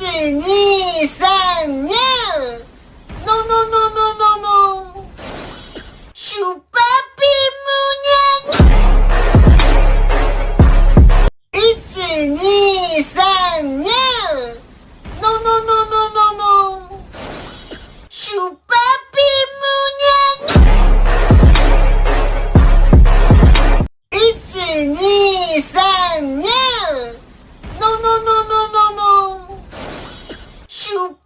是你。you